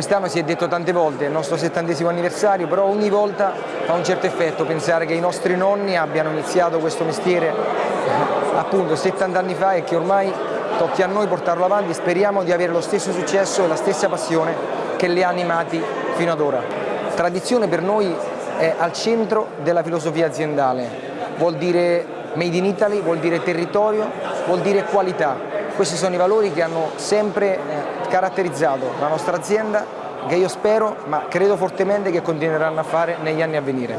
Quest'anno si è detto tante volte, è il nostro settantesimo anniversario, però ogni volta fa un certo effetto pensare che i nostri nonni abbiano iniziato questo mestiere appunto 70 anni fa e che ormai tocchi a noi portarlo avanti, speriamo di avere lo stesso successo e la stessa passione che li ha animati fino ad ora. Tradizione per noi è al centro della filosofia aziendale, vuol dire made in Italy, vuol dire territorio, vuol dire qualità. Questi sono i valori che hanno sempre eh, caratterizzato la nostra azienda che io spero, ma credo fortemente che continueranno a fare negli anni a venire.